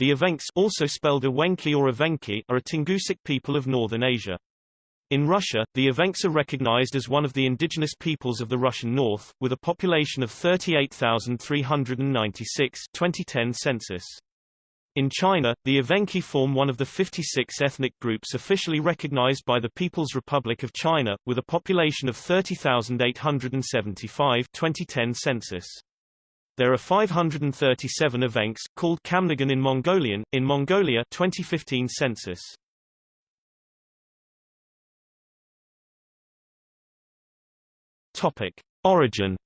The Evenks also spelled Ewenki or Evenki are a Tungusic people of northern Asia. In Russia, the Evenks are recognized as one of the indigenous peoples of the Russian North, with a population of 38,396 2010 census. In China, the Evenki form one of the 56 ethnic groups officially recognized by the People's Republic of China, with a population of 30,875 2010 census. There are 537 Evenks, called Khamnigan in Mongolian, in Mongolia 2015 census. Topic. Origin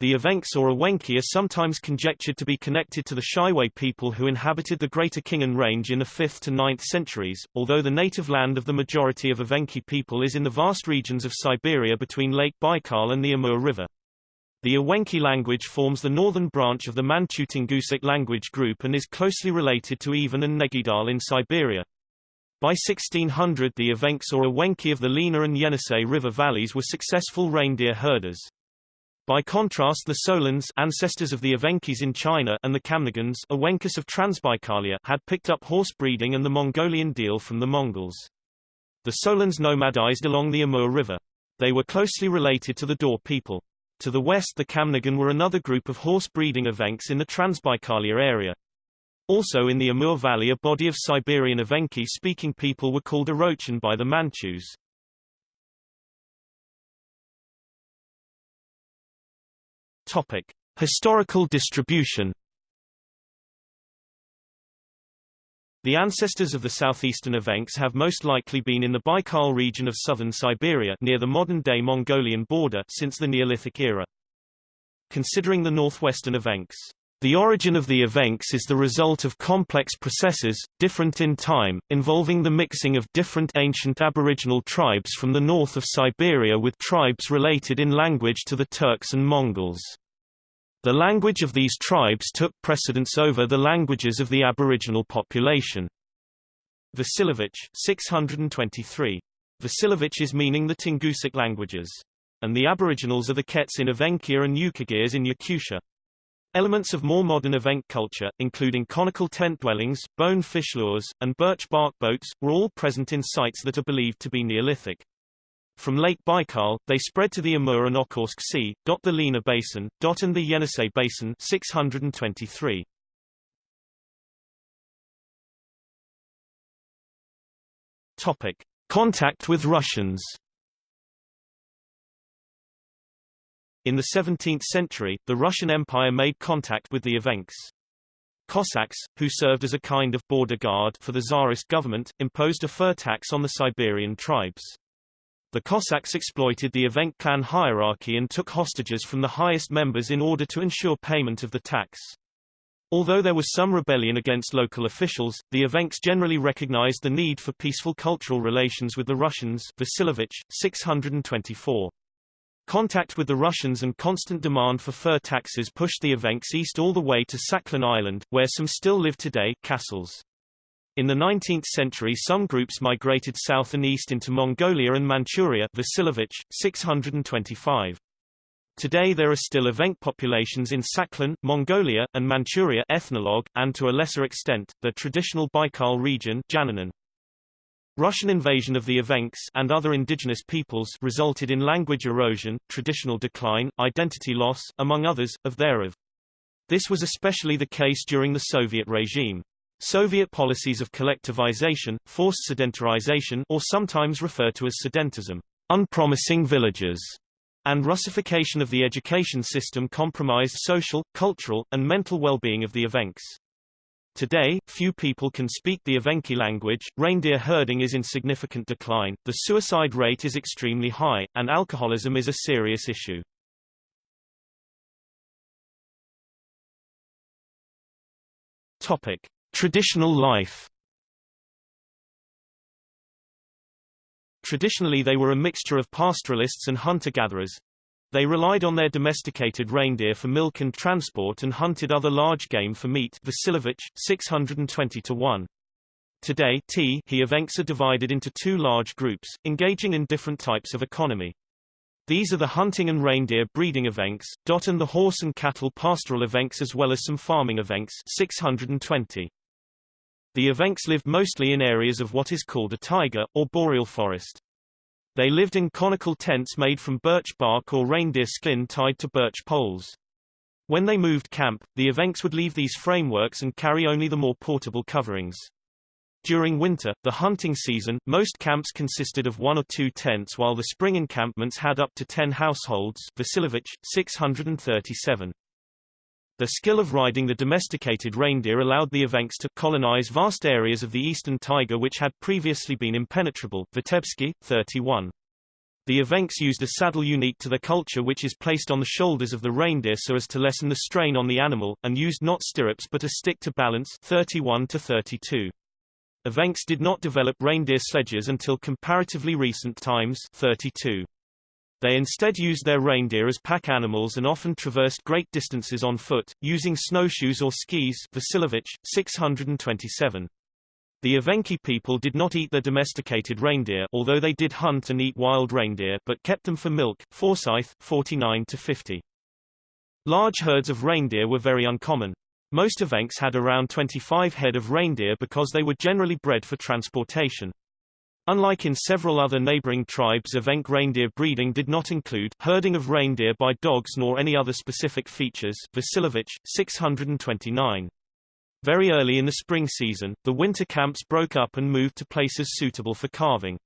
The Evenks or Ewenki are sometimes conjectured to be connected to the Shiwei people who inhabited the Greater Khingan Range in the 5th to 9th centuries, although the native land of the majority of Evenki people is in the vast regions of Siberia between Lake Baikal and the Amur River. The Ewenki language forms the northern branch of the Manchu-Tungusic language group and is closely related to Even and Negidal in Siberia. By 1600 the Evenks or Ewenki of the Lena and Yenisei river valleys were successful reindeer herders. By contrast the Solons ancestors of the Evenkis in China and the Ewenkus of Transbaikalia had picked up horse breeding and the Mongolian deel from the Mongols. The Solons nomadized along the Amur River. They were closely related to the Daur people. To the west the Khamnigan were another group of horse-breeding Evenks in the Transbaikalia area. Also in the Amur Valley a body of Siberian Evenki-speaking people were called Orochan by the Manchus. Topic: Historical distribution. The ancestors of the southeastern Evenks have most likely been in the Baikal region of southern Siberia near the modern-day Mongolian border since the Neolithic era. Considering the northwestern Evenks, the origin of the Evenks is the result of complex processes, different in time, involving the mixing of different ancient aboriginal tribes from the north of Siberia with tribes related in language to the Turks and Mongols. The language of these tribes took precedence over the languages of the aboriginal population. Vasilevich 623. Vasilevich is meaning the Tungusic languages. And the aboriginals are the Kets in Evenkia and Yukagirs in Yakutia. Elements of more modern Evenk culture, including conical tent dwellings, bone fish lures, and birch bark boats, were all present in sites that are believed to be Neolithic. From Lake Baikal, they spread to the Amur and Okhotsk Sea, dot the Lena Basin, dot and the Yenisei Basin 623. Topic. Contact with Russians In the 17th century, the Russian Empire made contact with the Evenks. Cossacks, who served as a kind of border guard for the Tsarist government, imposed a fur tax on the Siberian tribes. The Cossacks exploited the Evenk clan hierarchy and took hostages from the highest members in order to ensure payment of the tax. Although there was some rebellion against local officials, the Evenks generally recognized the need for peaceful cultural relations with the Russians Vasilevich, 624. Contact with the Russians and constant demand for fur taxes pushed the Evenks east all the way to Sakhalin Island, where some still live today castles. In the 19th century some groups migrated south and east into Mongolia and Manchuria Vasilevich, 625. Today there are still Evenk populations in Sakhalin, Mongolia, and Manchuria ethnologue, and to a lesser extent, the traditional Baikal region Janhunen. Russian invasion of the Evenks and other indigenous peoples resulted in language erosion, traditional decline, identity loss, among others, of thereof. This was especially the case during the Soviet regime. Soviet policies of collectivization, forced sedentarization or sometimes referred to as sedentism, unpromising villages, and Russification of the education system compromised social, cultural, and mental well-being of the Evenks. Today, few people can speak the Evenki language, reindeer herding is in significant decline, the suicide rate is extremely high, and alcoholism is a serious issue. Topic. Traditional life Traditionally they were a mixture of pastoralists and hunter-gatherers, they relied on their domesticated reindeer for milk and transport and hunted other large game for meat Vasilevich, 620 to 1. Today T he Evenks are divided into two large groups, engaging in different types of economy. These are the hunting and reindeer breeding evenks, dot and the horse and cattle pastoral evenks as well as some farming evenks 620. The evenks lived mostly in areas of what is called a taiga, or boreal forest. They lived in conical tents made from birch bark or reindeer skin tied to birch poles. When they moved camp, the evenks would leave these frameworks and carry only the more portable coverings. During winter, the hunting season, most camps consisted of one or two tents while the spring encampments had up to 10 households Vasilevich, 637. The skill of riding the domesticated reindeer allowed the Evenks to colonize vast areas of the eastern taiga which had previously been impenetrable Vitebsky, 31. The Evenks used a saddle unique to the culture which is placed on the shoulders of the reindeer so as to lessen the strain on the animal, and used not stirrups but a stick to balance 31 to 32. Evenks did not develop reindeer sledges until comparatively recent times 32. They instead used their reindeer as pack animals and often traversed great distances on foot, using snowshoes or skis Vasilevich, 627. The Evenki people did not eat their domesticated reindeer although they did hunt and eat wild reindeer but kept them for milk Forsyth, 49 to 50. Large herds of reindeer were very uncommon. Most Evenks had around 25 head of reindeer because they were generally bred for transportation. Unlike in several other neighboring tribes Evenk reindeer breeding did not include herding of reindeer by dogs nor any other specific features Vasilevich, 629. Very early in the spring season, the winter camps broke up and moved to places suitable for calving.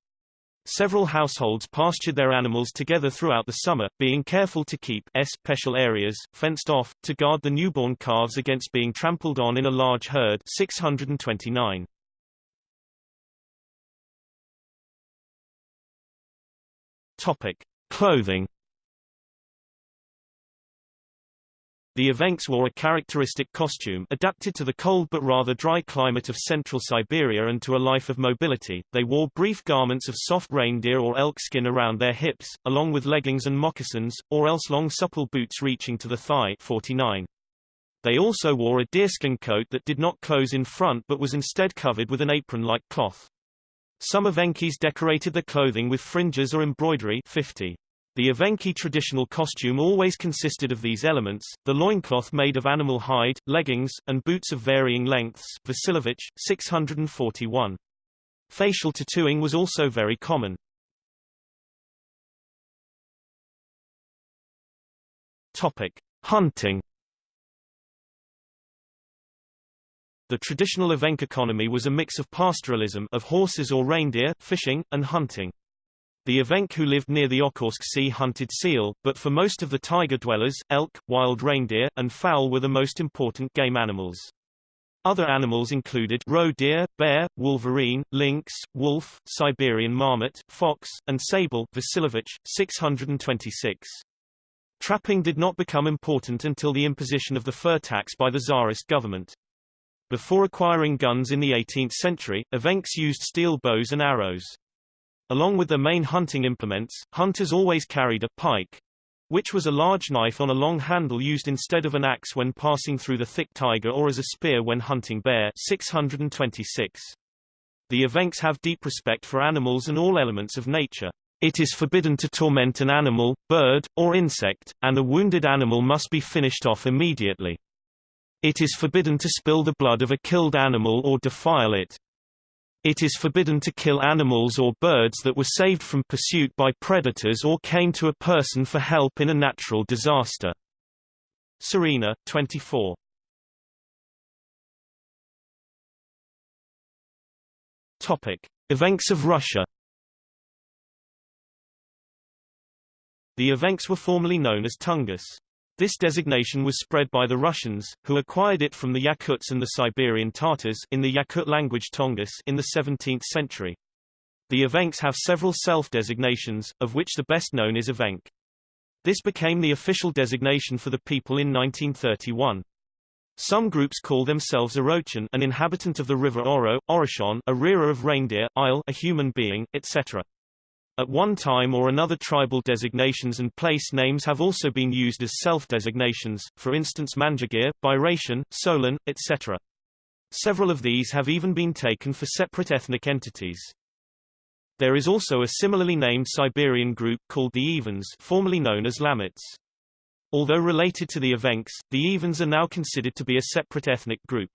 Several households pastured their animals together throughout the summer, being careful to keep special areas fenced off, to guard the newborn calves against being trampled on in a large herd 629. Topic. Clothing The Evenks wore a characteristic costume adapted to the cold but rather dry climate of central Siberia and to a life of mobility. They wore brief garments of soft reindeer or elk skin around their hips, along with leggings and moccasins, or else long supple boots reaching to the thigh 49. They also wore a deerskin coat that did not close in front but was instead covered with an apron-like cloth. Some Evenkis decorated the clothing with fringes or embroidery 50. The Evenki traditional costume always consisted of these elements, the loincloth made of animal hide, leggings, and boots of varying lengths Vasilevich, 641. Facial tattooing was also very common. Topic. Hunting The traditional Evenk economy was a mix of pastoralism of horses or reindeer, fishing, and hunting. The Evenk who lived near the Okhotsk Sea hunted seal, but for most of the taiga dwellers, elk, wild reindeer, and fowl were the most important game animals. Other animals included roe deer, bear, wolverine, lynx, wolf, Siberian marmot, fox, and sable Vasilevich, 626. Trapping did not become important until the imposition of the fur tax by the Tsarist government. Before acquiring guns in the 18th century, Evenks used steel bows and arrows. Along with their main hunting implements, hunters always carried a pike, which was a large knife on a long handle used instead of an axe when passing through the thick taiga or as a spear when hunting bear 626. The Evenks have deep respect for animals and all elements of nature. It is forbidden to torment an animal, bird, or insect, and a wounded animal must be finished off immediately. It is forbidden to spill the blood of a killed animal or defile it. It is forbidden to kill animals or birds that were saved from pursuit by predators or came to a person for help in a natural disaster. Sirina, 24. Topic: Evenks of Russia. The Evenks were formerly known as Tungus. This designation was spread by the Russians, who acquired it from the Yakuts and the Siberian Tatars in the Yakut language Tongus in the 17th century. The Evenks have several self-designations, of which the best known is Evenk. This became the official designation for the people in 1931. Some groups call themselves Orochan an inhabitant of the river Oro, Oroshon a rearer of reindeer, Isle a human being, etc. At one time or another tribal designations and place names have also been used as self-designations, for instance Manjagir, Bayratian, Solon, etc. Several of these have even been taken for separate ethnic entities. There is also a similarly named Siberian group called the Evens formerly known as Lamuts. Although related to the Evenks, the Evens are now considered to be a separate ethnic group.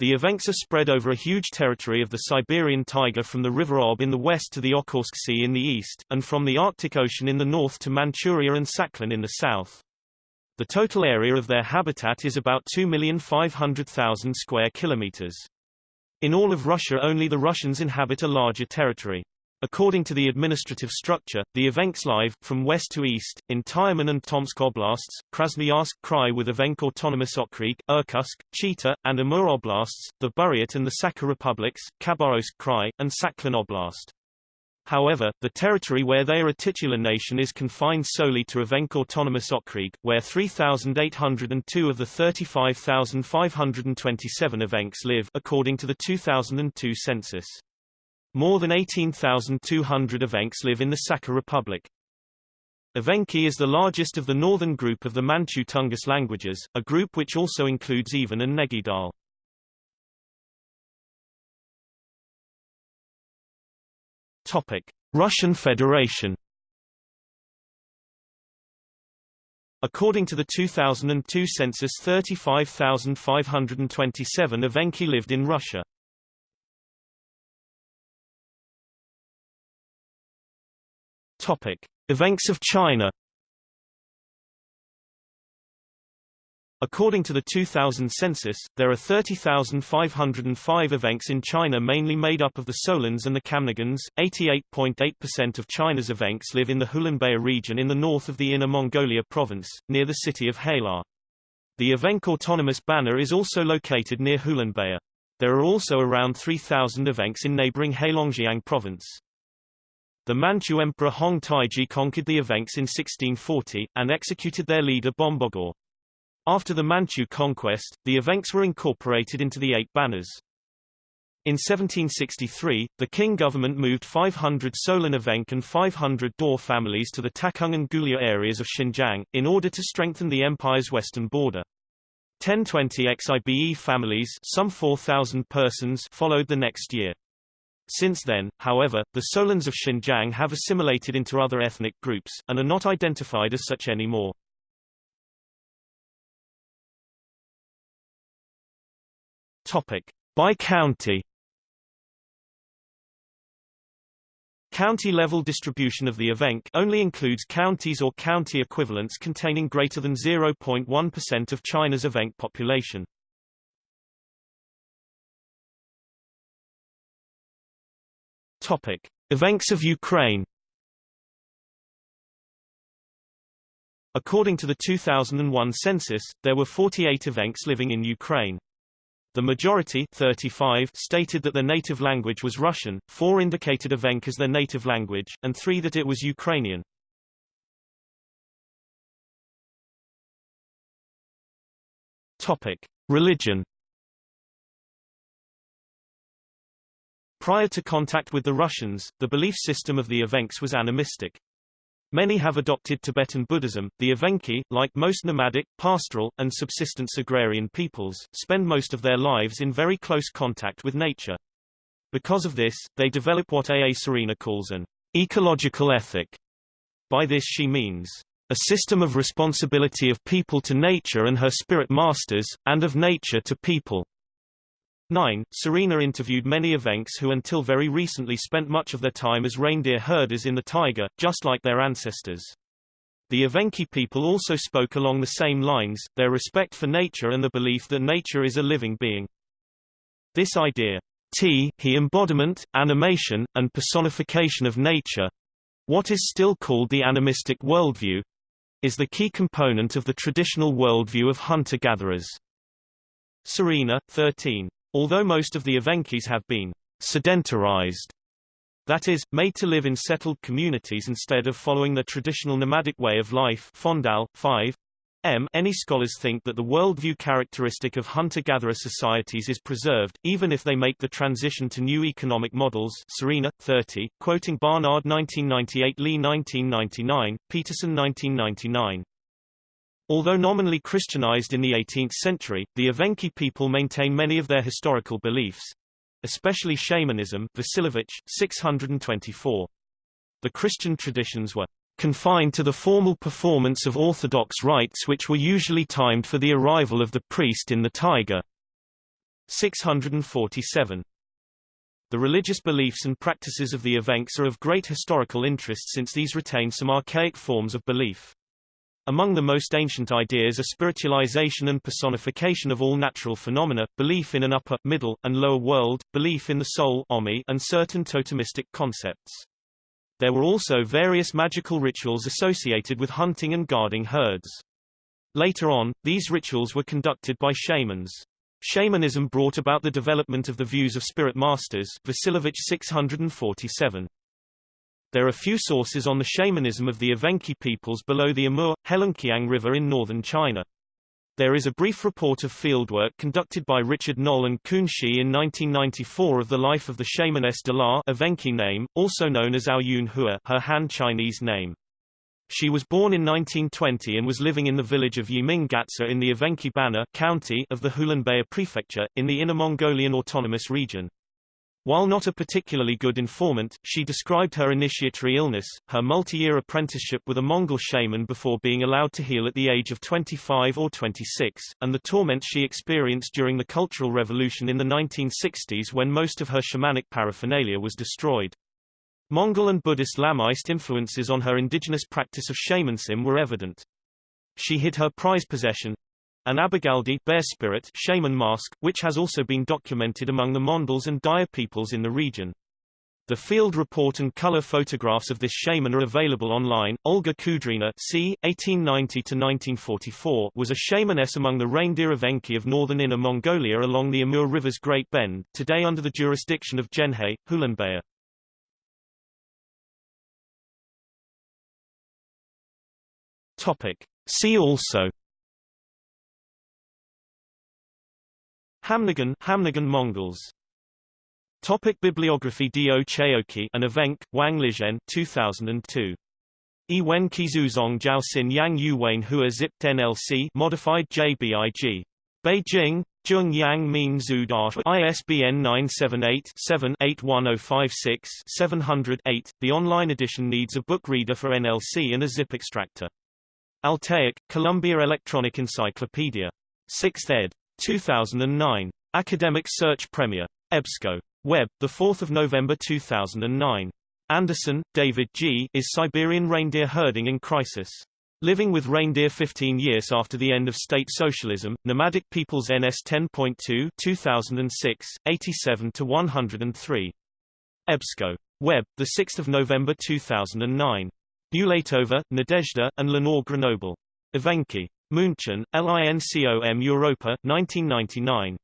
The Evenks are spread over a huge territory of the Siberian taiga from the River Ob in the west to the Okhotsk Sea in the east, and from the Arctic Ocean in the north to Manchuria and Sakhalin in the south. The total area of their habitat is about 2,500,000 square kilometers. In all of Russia only the Russians inhabit a larger territory. According to the administrative structure, the Evenks live, from west to east, in Tyumen and Tomsk oblasts, Krasnoyarsk Krai with Evenk Autonomous Okrug, Irkutsk, Chita, and Amur oblasts, the Buryat and the Sakha republics, Khabarovsk Krai, and Sakhalin Oblast. However, the territory where they are a titular nation is confined solely to Evenk Autonomous Okrug, where 3,802 of the 35,527 Evenks live according to the 2002 census. More than 18,200 Evenks live in the Sakha Republic. Evenki is the largest of the northern group of the Manchu-Tungus languages, a group which also includes Even and Negidal. Topic: Russian Federation. According to the 2002 census 35,527 Evenki lived in Russia. Topic: Evenks of China. According to the 2000 census, there are 30,505 Evenks in China mainly made up of the Solons and the Khamnigans. 88.8% of China's Evenks live in the Hulunbuir region in the north of the Inner Mongolia province, near the city of Hailar. The Evenk Autonomous Banner is also located near Hulunbuir. There are also around 3,000 Evenks in neighboring Heilongjiang province. The Manchu Emperor Hong Taiji conquered the Evenks in 1640, and executed their leader Bombogor. After the Manchu conquest, the Evenks were incorporated into the Eight Banners. In 1763, the Qing government moved 500 Solon Evenk and 500 Daur families to the Takung and Gulya areas of Xinjiang, in order to strengthen the empire's western border. 1020 XIBE families some 4,000 persons followed the next year. Since then, however, the Solons of Xinjiang have assimilated into other ethnic groups, and are not identified as such anymore. Topic. By county County-level distribution of the Evenk only includes counties or county equivalents containing greater than 0.1% of China's Evenk population. Topic: Evenks of Ukraine. According to the 2001 census, there were 48 Evenks living in Ukraine. The majority 35 stated that their native language was Russian, four indicated Evenk as their native language, and three that it was Ukrainian. Topic. Religion Prior to contact with the Russians, the belief system of the Evenks was animistic. Many have adopted Tibetan Buddhism. The Evenki, like most nomadic, pastoral, and subsistence agrarian peoples, spend most of their lives in very close contact with nature. Because of this, they develop what A. Sirina calls an ecological ethic. By this she means a system of responsibility of people to nature and her spirit masters, and of nature to people. 9. Sirina interviewed many Evenks who until very recently spent much of their time as reindeer herders in the taiga, just like their ancestors. The Evenki people also spoke along the same lines, their respect for nature and the belief that nature is a living being. This idea, T, he embodiment, animation, and personification of nature, what is still called the animistic worldview, is the key component of the traditional worldview of hunter-gatherers. Sirina, 13. Although most of the Evenkis have been sedentarized, that is, made to live in settled communities instead of following the traditional nomadic way of life Fondahl, 5. M. Any scholars think that the worldview characteristic of hunter-gatherer societies is preserved, even if they make the transition to new economic models Sirina, 30, quoting Barnard 1998 Lee 1999, Peterson 1999. Although nominally Christianized in the 18th century, the Evenki people maintain many of their historical beliefs. especially shamanism Vasilevich, 624. The Christian traditions were confined to the formal performance of orthodox rites which were usually timed for the arrival of the priest in the taiga. 647. The religious beliefs and practices of the Evenks are of great historical interest since these retain some archaic forms of belief. Among the most ancient ideas are spiritualization and personification of all natural phenomena, belief in an upper, middle, and lower world, belief in the soul and certain totemistic concepts. There were also various magical rituals associated with hunting and guarding herds. Later on, these rituals were conducted by shamans. Shamanism brought about the development of the views of spirit masters Vasilevich 647. There are few sources on the shamanism of the Evenki peoples below the Amur, Heilongjiang River in northern China. There is a brief report of fieldwork conducted by Richard Noll and in 1994 of the life of the shamaness de la Evenki name, also known as Ao Yun Hua her Han Chinese name. She was born in 1920 and was living in the village of Yiming Gatsa in the Evenki Banner county of the Hulunbuir prefecture, in the Inner Mongolian Autonomous Region. While not a particularly good informant, she described her initiatory illness, her multi-year apprenticeship with a Mongol shaman before being allowed to heal at the age of 25 or 26, and the torment she experienced during the Cultural Revolution in the 1960s when most of her shamanic paraphernalia was destroyed. Mongol and Buddhist Lamaist influences on her indigenous practice of shamanism were evident. She hid her prized possession, an Abigaldi bear spirit shaman mask, which has also been documented among the Mongols and Dia peoples in the region. The field report and color photographs of this shaman are available online. Olga Kudrina c. 1890-1944 was a shamaness among the reindeer of Enki of northern Inner Mongolia along the Amur River's Great Bend, today under the jurisdiction of Zhenhe, Hulunbuir. Topic. See also Khamnigan, Khamnigan Mongols Topic Bibliography Do Cheoki and Avenk, Wang Lizhen 2002. E Wen Kizuzong Jiao Xin Yang Yu Wen Hua Zip NLC modified JBIG. Beijing, Zheng Yang Ming Zhu Dash ISBN 978-7-81056-700-8. The online edition needs a book reader for NLC and a zip extractor. Altaic, Columbia Electronic Encyclopedia. 6th ed. 2009. Academic Search Premier. EBSCO. Web, 4 November 2009. Anderson, David G. Is Siberian Reindeer Herding in Crisis? Living with Reindeer 15 years after the end of state socialism, Nomadic Peoples NS 10.2 2006, 87-103. EBSCO. Web, 6 November 2009. Bulatova, Nadezhda, and Lenore Grenoble. Evenki. München, LINCOM Europa, 1999.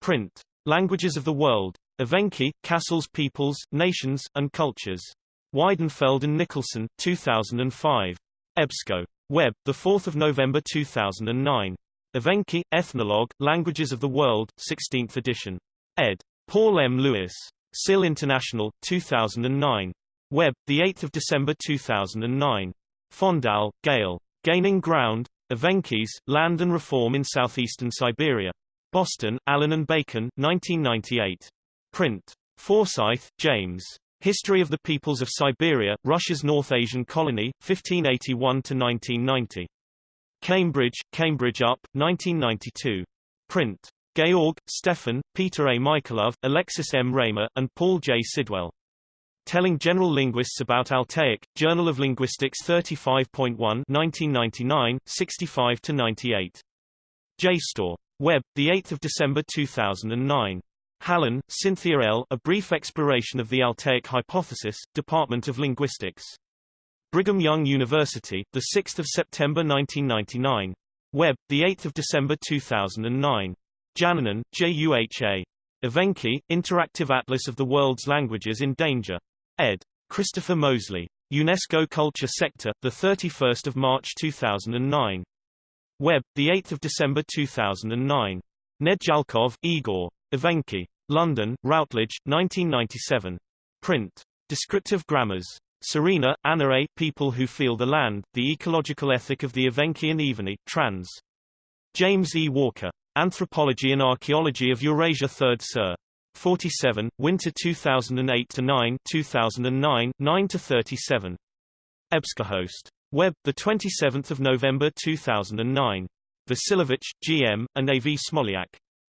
Print. Languages of the World. Evenki, Castles Peoples, Nations, and Cultures. Weidenfeld and Nicolson, 2005. EBSCO. Web, 4 November 2009. Evenki, Ethnologue, Languages of the World, 16th edition. ed. Paul M. Lewis. SIL International, 2009. Web, 8 December 2009. Fondahl, Gail. Gaining Ground, Evenkis, Land and Reform in Southeastern Siberia. Boston, Allyn and Bacon, 1998. Print. Forsyth, James. History of the Peoples of Siberia, Russia's North Asian Colony, 1581-1990. Cambridge, Cambridge UP, 1992. Print. Georg, Stefan, Peter A. Michailov, Alexis M. Raymer, and Paul J. Sidwell. Telling General Linguists About Altaic, Journal of Linguistics 35.1 1999, 65-98. JSTOR. Web, 8 December 2009. Hallen, Cynthia L. A Brief Exploration of the Altaic Hypothesis, Department of Linguistics. Brigham Young University, 6 September 1999. Web, 8 December 2009. Janhunen, J.U.H.A. Evenki, Interactive Atlas of the World's Languages in Danger. Ed. Christopher Moseley. UNESCO Culture Sector, 31 March 2009. Web, 8 December 2009. Nedjalkov, Igor. Evenki. London, Routledge, 1997. Print. Descriptive Grammars. Sirina, Anna A. People Who Feel the Land, The Ecological Ethic of the Evenki and Eveni, trans. James E. Walker. Anthropology and Archaeology of Eurasia 3rd Sir. 47, Winter 2008-9 2009, 9-37. EBSCOhost. Web, 27 November 2009. Vasilevich, G.M., and A.V. Smolyak.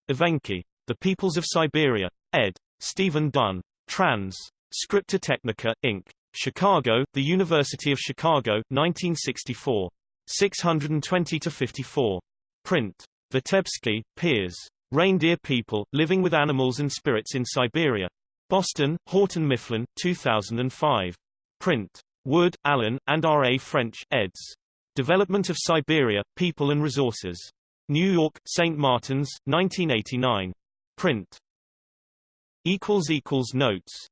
Evenki. The Peoples of Siberia. ed. Stephen Dunn. Trans. Scripta Technica, Inc. Chicago, The University of Chicago, 1964. 620-54. Print. Vitebsky, Piers. Reindeer People, Living with Animals and Spirits in Siberia. Boston, Houghton Mifflin, 2005. Print. Wood, Allen, and R. A. French, eds. Development of Siberia, People and Resources. New York, St. Martin's, 1989. Print. Notes